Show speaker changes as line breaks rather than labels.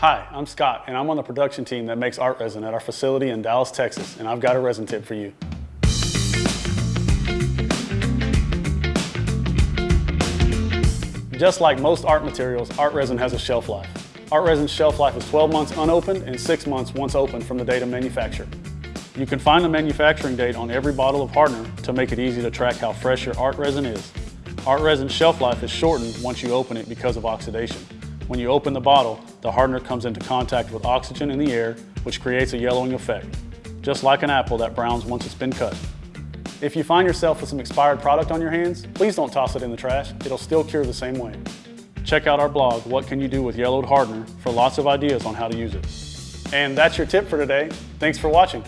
Hi, I'm Scott, and I'm on the production team that makes art resin at our facility in Dallas, Texas, and I've got a resin tip for you. Just like most art materials, art resin has a shelf life. Art resin's shelf life is 12 months unopened and 6 months once opened from the date of manufacture. You can find the manufacturing date on every bottle of hardener to make it easy to track how fresh your art resin is. Art resin's shelf life is shortened once you open it because of oxidation. When you open the bottle, the hardener comes into contact with oxygen in the air, which creates a yellowing effect, just like an apple that browns once it's been cut. If you find yourself with some expired product on your hands, please don't toss it in the trash. It'll still cure the same way. Check out our blog, What Can You Do With Yellowed Hardener, for lots of ideas on how to use it. And that's your tip for today. Thanks for watching.